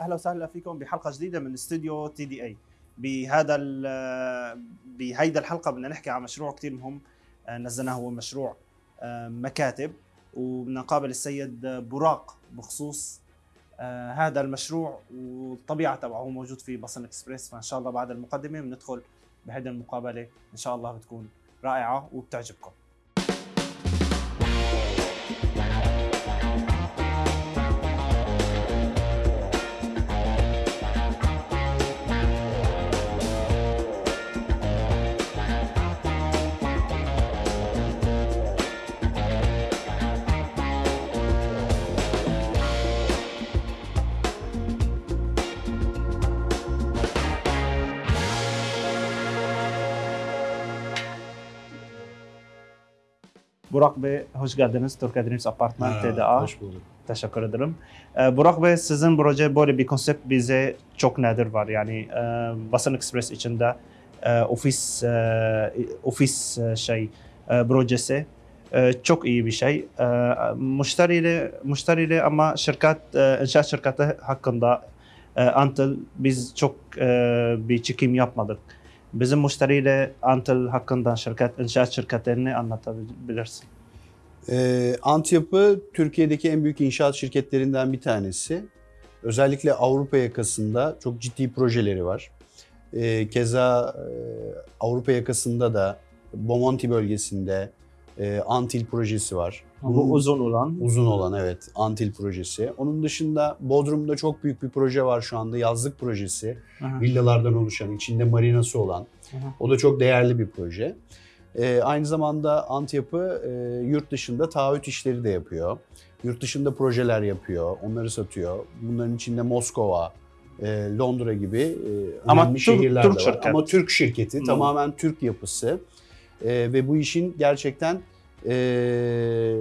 أهلا وسهلا فيكم بحلقة جديدة من استوديو تي دي اي بهذا بهيدا الحلقة بدنا نحكي عن مشروع كثير مهم آه، نزلناه هو مشروع آه، مكاتب وبدنا نقابل السيد براق بخصوص آه، هذا المشروع والطبيعة تبعه هو موجود في بصن إكسبريس. فإن شاء الله بعد المقدمة بندخل بهيدي المقابلة إن شاء الله بتكون رائعة وبتعجبكم. Burak Bey hoş geldiniz. Türkiye Dreams Apartman Ha, TDA. Hoş bulduk. Teşekkür ederim. Ee, Burak Bey sizin proje böyle bir konsept bize çok nadir var. Yani e, Basın Express içinde e, ofis e, ofis e, şey e, projesi e, çok iyi bir şey. E, müşteriyle müşteriyle ama şirket e, inşaat şirketi hakkında e, Antel biz çok e, bir çekim yapmadık. Bizim müşteriyle Antel hakkında şirket inşaat şirketlerini anlatabilirsin. Ee, Antyapı Türkiye'deki en büyük inşaat şirketlerinden bir tanesi. Özellikle Avrupa yakasında çok ciddi projeleri var. Ee, keza e, Avrupa yakasında da Bomonti bölgesinde e, Antil projesi var. Bu uzun olan. Uzun olan evet Antil projesi. Onun dışında Bodrum'da çok büyük bir proje var şu anda yazlık projesi. Aha. Villalardan oluşan, içinde marinası olan. Aha. O da çok değerli bir proje. Ee, aynı zamanda Antyapı e, yurt dışında taahhüt işleri de yapıyor. Yurt dışında projeler yapıyor, onları satıyor. Bunların içinde Moskova, e, Londra gibi e, Ama önemli Türk- şehirler Türk de var. şirket. Ama Türk şirketi, Hmm. tamamen Türk yapısı. E, ve bu işin gerçekten e,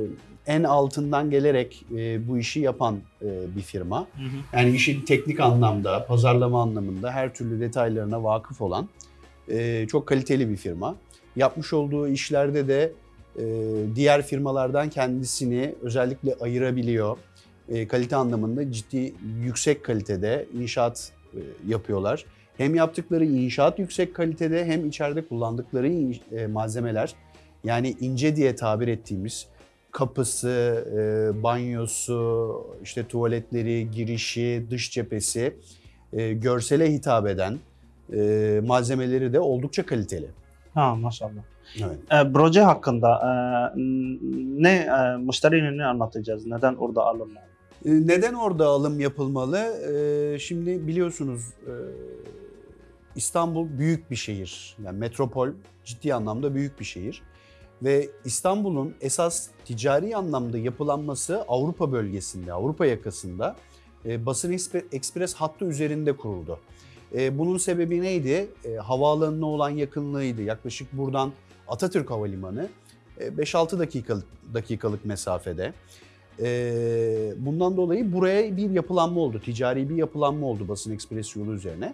en altından gelerek e, bu işi yapan e, bir firma. Hı hı. Yani işin teknik anlamda, pazarlama anlamında her türlü detaylarına vakıf olan e, çok kaliteli bir firma. Yapmış olduğu işlerde de e, diğer firmalardan kendisini özellikle ayırabiliyor. E, kalite anlamında ciddi yüksek kalitede inşaat e, yapıyorlar. Hem yaptıkları inşaat yüksek kalitede hem içeride kullandıkları e, malzemeler yani ince diye tabir ettiğimiz kapısı, e, banyosu, işte tuvaletleri, girişi, dış cephesi e, görsele hitap eden malzemeleri de oldukça kaliteli. Ha maşallah. Evet. E, proje hakkında e, ne e, müşteriyle ne anlatacağız? Neden orada alınmalı? Neden orada alım yapılmalı? E, Şimdi biliyorsunuz e, İstanbul büyük bir şehir. Yani metropol ciddi anlamda büyük bir şehir. Ve İstanbul'un esas ticari anlamda yapılanması Avrupa bölgesinde, Avrupa yakasında e, Basın Ekspres hattı üzerinde kuruldu. E, Bunun sebebi neydi? E, Havaalanına olan yakınlığıydı. Yaklaşık buradan Atatürk Havalimanı e, 5-6 dakikalık, dakikalık mesafede. Ee, bundan dolayı buraya bir yapılanma oldu. Ticari bir yapılanma oldu basın ekspres yolu üzerine.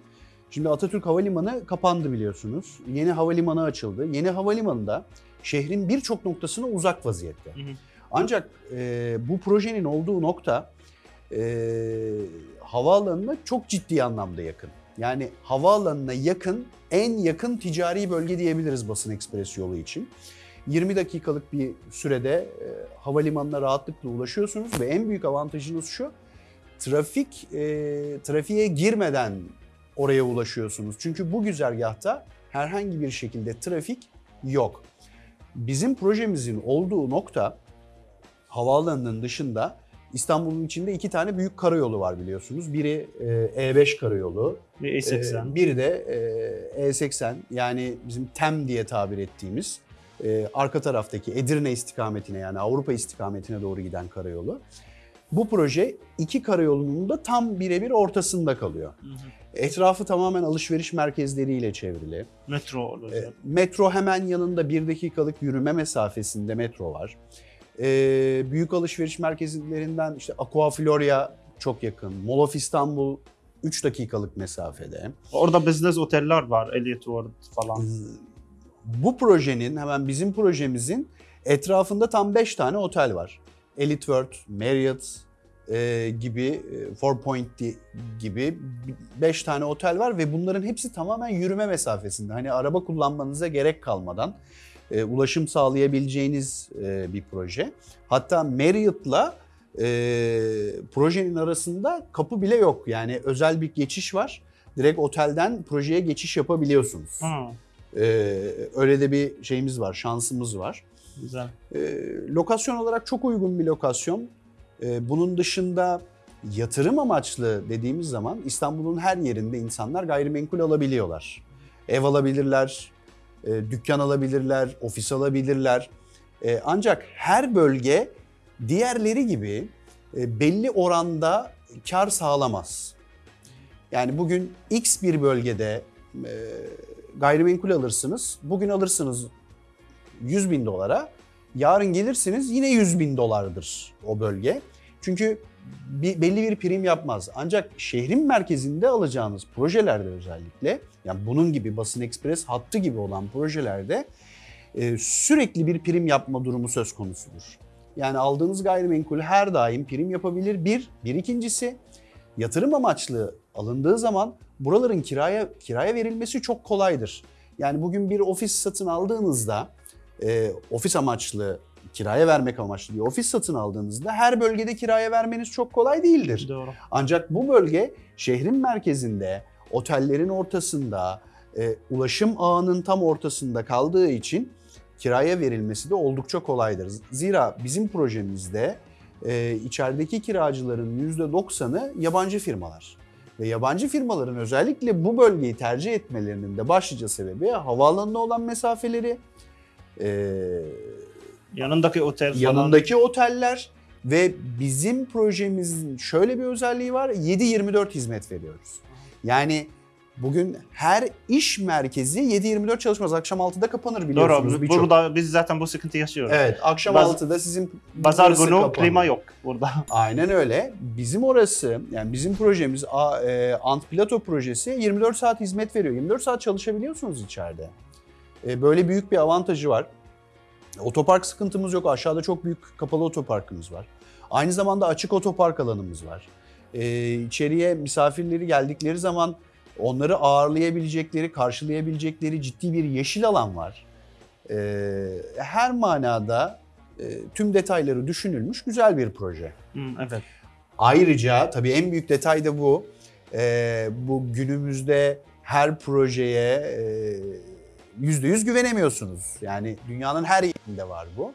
Şimdi Atatürk Havalimanı kapandı biliyorsunuz. Yeni havalimanı açıldı. Yeni havalimanında şehrin birçok noktasına uzak vaziyette. Hı hı. Ancak e, bu projenin olduğu nokta e, havaalanına çok ciddi anlamda yakın. Yani havaalanına yakın, en yakın ticari bölge diyebiliriz basın ekspres yolu için. 20 dakikalık bir sürede e, havalimanına rahatlıkla ulaşıyorsunuz ve en büyük avantajınız şu, trafik e, trafiğe girmeden oraya ulaşıyorsunuz. Çünkü bu güzergahta herhangi bir şekilde trafik yok. Bizim projemizin olduğu nokta havaalanının dışında İstanbul'un içinde iki tane büyük karayolu var biliyorsunuz. Biri e, E5 karayolu, Bir E80. ee, biri de e, E80 yani bizim TEM diye tabir ettiğimiz e, arka taraftaki Edirne istikametine yani Avrupa istikametine doğru giden karayolu. Bu proje iki karayolunun da tam birebir ortasında kalıyor. Hı hı. Etrafı tamamen alışveriş merkezleriyle çevrili. Metro olacak. E, metro hemen yanında bir dakikalık yürüme mesafesinde metro var. E, büyük alışveriş merkezlerinden işte Aqua Floria çok yakın. Mall of İstanbul 3 dakikalık mesafede. Orada business oteller var. Elliot World falan. Bu projenin hemen bizim projemizin etrafında tam 5 tane otel var. Elite World, Marriott, e, gibi, e, Four Point gibi 5 tane otel var ve bunların hepsi tamamen yürüme mesafesinde. Hani araba kullanmanıza gerek kalmadan e, ulaşım sağlayabileceğiniz e, bir proje. Hatta Marriott'la e, projenin arasında kapı bile yok. Yani özel bir geçiş var. Direkt otelden projeye geçiş yapabiliyorsunuz. Hmm, E, öyle de bir şeyimiz var, şansımız var. Güzel. E, lokasyon olarak çok uygun bir lokasyon. E, bunun dışında yatırım amaçlı dediğimiz zaman İstanbul'un her yerinde insanlar gayrimenkul alabiliyorlar. Ev alabilirler, e, dükkan alabilirler, ofis alabilirler. E, ancak her bölge diğerleri gibi e, belli oranda kar sağlamaz. Yani bugün X bir bölgede e, gayrimenkul alırsınız. Bugün alırsınız 100 bin dolara. Yarın gelirsiniz yine 100 bin dolardır o bölge. Çünkü bir, belli bir prim yapmaz. Ancak şehrin merkezinde alacağınız projelerde özellikle yani bunun gibi basın ekspres hattı gibi olan projelerde e, sürekli bir prim yapma durumu söz konusudur. Yani aldığınız gayrimenkul her daim prim yapabilir. Bir, bir ikincisi yatırım amaçlı alındığı zaman buraların kiraya kiraya verilmesi çok kolaydır. Yani bugün bir ofis satın aldığınızda e, ofis amaçlı kiraya vermek amaçlı bir ofis satın aldığınızda her bölgede kiraya vermeniz çok kolay değildir. Doğru. Ancak bu bölge şehrin merkezinde, otellerin ortasında, e, ulaşım ağının tam ortasında kaldığı için kiraya verilmesi de oldukça kolaydır. Zira bizim projemizde e, içerideki kiracıların %90'ı yabancı firmalar. Ve yabancı firmaların özellikle bu bölgeyi tercih etmelerinin de başlıca sebebi havaalanına olan mesafeleri, e, Yanındaki otel falan. yanındaki oteller ve bizim projemizin şöyle bir özelliği var. 7-24 hizmet veriyoruz. Yani bugün her iş merkezi 7-24 çalışmaz. Akşam 6'da kapanır biliyorsunuz Doğru. Burada biz zaten bu sıkıntı yaşıyoruz. Evet, akşam Baz- 6'da sizin Pazar günü kapanır. klima yok burada. Aynen öyle. Bizim orası yani bizim projemiz e, Ant Plato projesi 24 saat hizmet veriyor. 24 saat çalışabiliyorsunuz içeride. E, böyle büyük bir avantajı var. Otopark sıkıntımız yok. Aşağıda çok büyük kapalı otoparkımız var. Aynı zamanda açık otopark alanımız var. E, içeriye misafirleri geldikleri zaman onları ağırlayabilecekleri, karşılayabilecekleri ciddi bir yeşil alan var. E, her manada e, tüm detayları düşünülmüş güzel bir proje. Evet. Ayrıca tabii en büyük detay da bu. Ee, bu günümüzde her projeye e, yüzde yüz güvenemiyorsunuz. Yani dünyanın her yerinde var bu.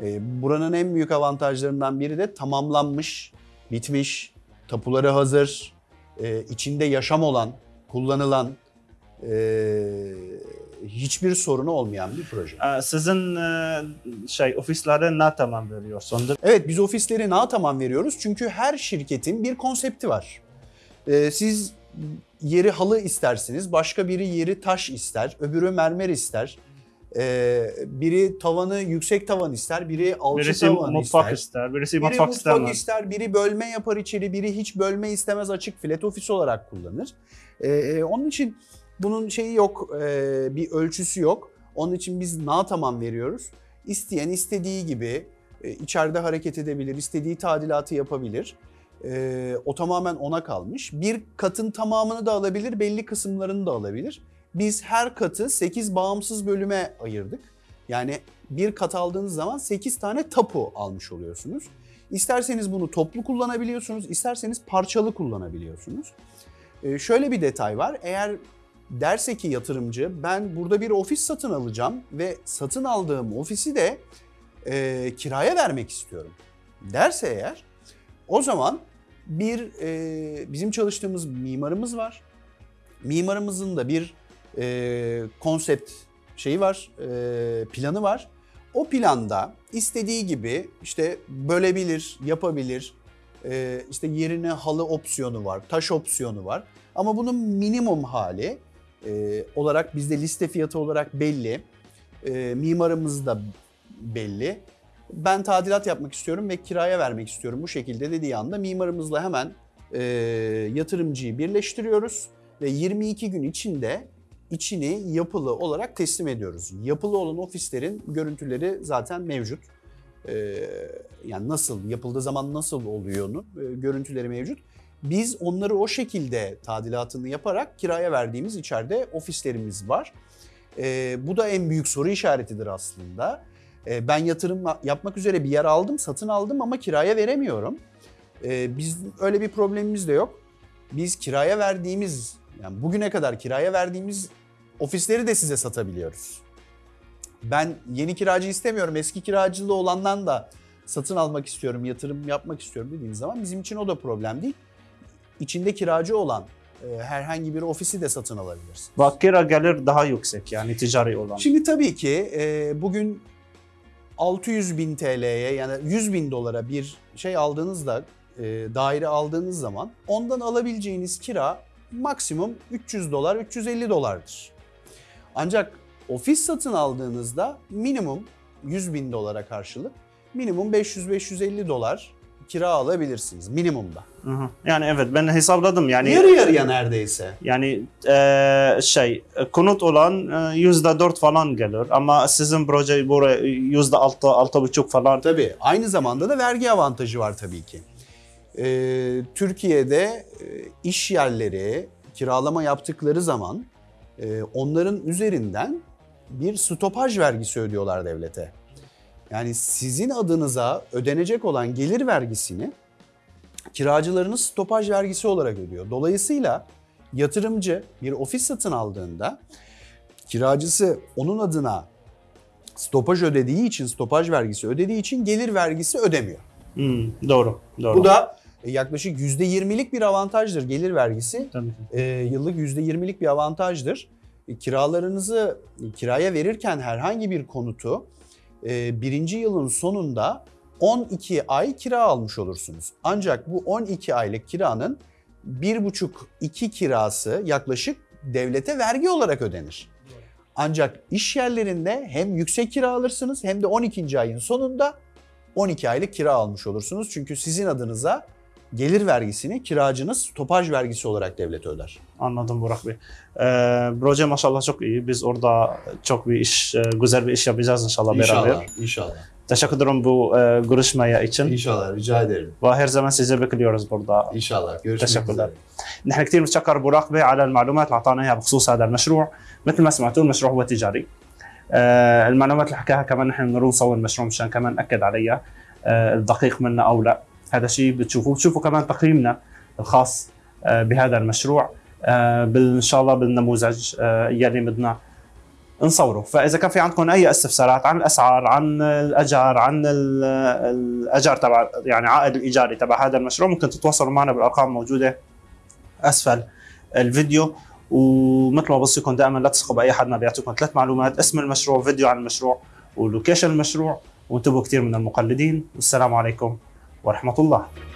Ee, buranın en büyük avantajlarından biri de tamamlanmış, bitmiş, tapuları hazır, e, içinde yaşam olan, kullanılan, e, hiçbir sorunu olmayan bir proje. Ee, Sizin e, şey ofislerde ne tamam veriyorsunuz? Evet biz ofisleri na tamam veriyoruz çünkü her şirketin bir konsepti var. Ee, siz yeri halı istersiniz, başka biri yeri taş ister, öbürü mermer ister. Ee, biri tavanı yüksek tavan ister, biri alçı Birisi tavan mutfak ister. ister, birisi Biri mutfak mutfak ister, biri bölme yapar içeri, biri hiç bölme istemez açık flat ofis olarak kullanır. Ee, onun için bunun şeyi yok, e, bir ölçüsü yok. Onun için biz na tamam veriyoruz. İsteyen istediği gibi e, içeride hareket edebilir, istediği tadilatı yapabilir. E, o tamamen ona kalmış. Bir katın tamamını da alabilir, belli kısımlarını da alabilir. Biz her katı 8 bağımsız bölüme ayırdık. Yani bir kat aldığınız zaman 8 tane tapu almış oluyorsunuz. İsterseniz bunu toplu kullanabiliyorsunuz, isterseniz parçalı kullanabiliyorsunuz. Ee, şöyle bir detay var. Eğer derse ki yatırımcı ben burada bir ofis satın alacağım ve satın aldığım ofisi de e, kiraya vermek istiyorum derse eğer o zaman bir e, bizim çalıştığımız mimarımız var. Mimarımızın da bir e, konsept şeyi var, e, planı var. O planda istediği gibi işte bölebilir, yapabilir. E, işte yerine halı opsiyonu var, taş opsiyonu var. Ama bunun minimum hali e, olarak bizde liste fiyatı olarak belli. E, mimarımız da belli. Ben tadilat yapmak istiyorum ve kiraya vermek istiyorum bu şekilde dediği anda mimarımızla hemen e, yatırımcıyı birleştiriyoruz ve 22 gün içinde içini yapılı olarak teslim ediyoruz. Yapılı olan ofislerin görüntüleri zaten mevcut. e, yani nasıl yapıldığı zaman nasıl oluyorunu e, görüntüleri mevcut. Biz onları o şekilde tadilatını yaparak kiraya verdiğimiz içeride ofislerimiz var. E, bu da en büyük soru işaretidir aslında. E, ben yatırım yapmak üzere bir yer aldım, satın aldım ama kiraya veremiyorum. E, biz öyle bir problemimiz de yok. Biz kiraya verdiğimiz, yani bugüne kadar kiraya verdiğimiz ofisleri de size satabiliyoruz. Ben yeni kiracı istemiyorum, eski kiracılı olandan da satın almak istiyorum, yatırım yapmak istiyorum dediğiniz zaman bizim için o da problem değil. İçinde kiracı olan e, herhangi bir ofisi de satın alabilirsiniz. Ve kira gelir daha yüksek yani ticari olan. Şimdi tabii ki e, bugün 600 bin TL'ye yani 100 bin dolara bir şey aldığınızda e, daire aldığınız zaman ondan alabileceğiniz kira maksimum 300 dolar 350 dolardır. Ancak ofis satın aldığınızda minimum 100 bin dolara karşılık minimum 500-550 dolar kira alabilirsiniz minimumda. Yani evet ben hesapladım yani. Yarı yarıya neredeyse. Yani e, şey konut olan e, yüzde dört falan gelir ama sizin proje buraya yüzde altı altı buçuk falan. Tabii aynı zamanda da vergi avantajı var tabii ki. Ee, Türkiye'de e, iş yerleri kiralama yaptıkları zaman e, onların üzerinden bir stopaj vergisi ödüyorlar devlete. Yani sizin adınıza ödenecek olan gelir vergisini kiracılarınız stopaj vergisi olarak ödüyor. Dolayısıyla yatırımcı bir ofis satın aldığında kiracısı onun adına stopaj ödediği için, stopaj vergisi ödediği için gelir vergisi ödemiyor. Hmm, doğru, doğru. Bu da e, yaklaşık %20'lik bir avantajdır gelir vergisi. Tabii. E, yıllık %20'lik bir avantajdır. E, kiralarınızı kiraya verirken herhangi bir konutu e, birinci yılın sonunda 12 ay kira almış olursunuz. Ancak bu 12 aylık kiranın 1,5-2 kirası yaklaşık devlete vergi olarak ödenir. Ancak iş yerlerinde hem yüksek kira alırsınız hem de 12. ayın sonunda 12 aylık kira almış olursunuz. Çünkü sizin adınıza gelir vergisini kiracınız stopaj vergisi olarak devlet öder. Anladım Burak Bey. Ee, proje maşallah çok iyi. Biz orada çok bir iş, e, güzel bir iş yapacağız inşallah, beraber. inşallah. Teşekkür ederim bu e, görüşmeye için. İnşallah, rica ederim. Ve her zaman sizi bekliyoruz burada. İnşallah. Görüşmek تشكر üzere. نحن كثير بنتشكر براق بي على المعلومات اللي اعطانا اياها بخصوص هذا المشروع مثل ما سمعتوا المشروع هو تجاري آه، المعلومات اللي حكاها كمان نحن بنروح نصور المشروع مشان كمان ناكد عليها آه، الدقيق منا او لا هذا شيء بتشوفوه. بتشوفوا كمان تقييمنا الخاص آه، بهذا المشروع. آه، إن شاء الله بالنموذج آه، يلي بدنا نصوره. فإذا كان في عندكم أي استفسارات عن الأسعار عن الأجار عن ال- الأجار تبع يعني عائد الإيجاري تبع هذا المشروع ممكن تتواصلوا معنا بالأرقام الموجوده أسفل الفيديو. ومثل ما بوصيكم دائما لا تثقوا بأي حد ما بيعطيكم ثلاث معلومات اسم المشروع فيديو عن المشروع ولوكيشن المشروع وانتبهوا كثير من المقلدين. والسلام عليكم. ورحمة الله.